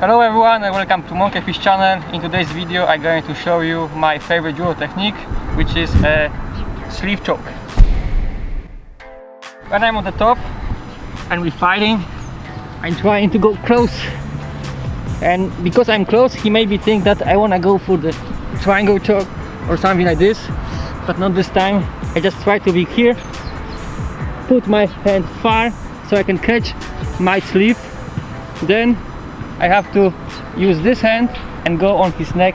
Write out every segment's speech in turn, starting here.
Hello everyone and welcome to Monkeyfish channel. In today's video I'm going to show you my favorite judo technique which is a sleeve choke. When I'm on the top and we're fighting I'm trying to go close and because I'm close he maybe think that I wanna go for the triangle choke or something like this but not this time I just try to be here put my hand far so I can catch my sleeve then I have to use this hand and go on his neck.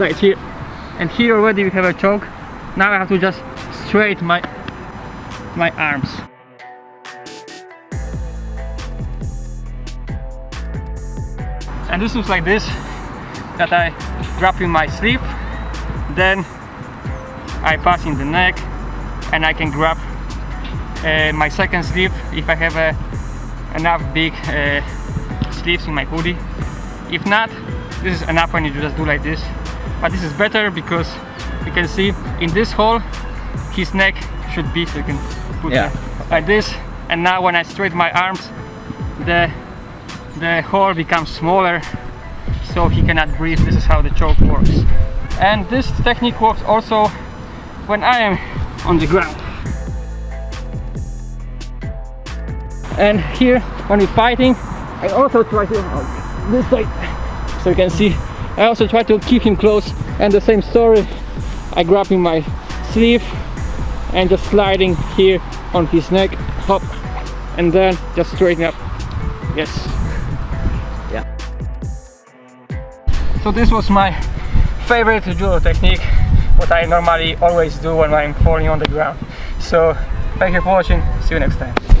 Like here. And here already we have a choke. Now I have to just straight my my arms. And this looks like this that I grab in my sleeve then I pass in the neck and I can grab uh, my second sleeve if I have a, enough big uh, sleeves in my hoodie. If not this is enough when you just do like this. But this is better because you can see in this hole his neck should be so you can put Yeah. it like this. And now when I straighten my arms the the hole becomes smaller so he cannot breathe. This is how the choke works. And this technique works also when I am on the ground. And here when we're fighting I also try to oh, this side. So you can see I also try to keep him close. And the same story I grab in my sleeve and just sliding here on his neck hop and then just straighten up. Yes. Yeah. so this was my favorite judo technique what I normally always do when I'm falling on the ground. So thank you for watching. See you next time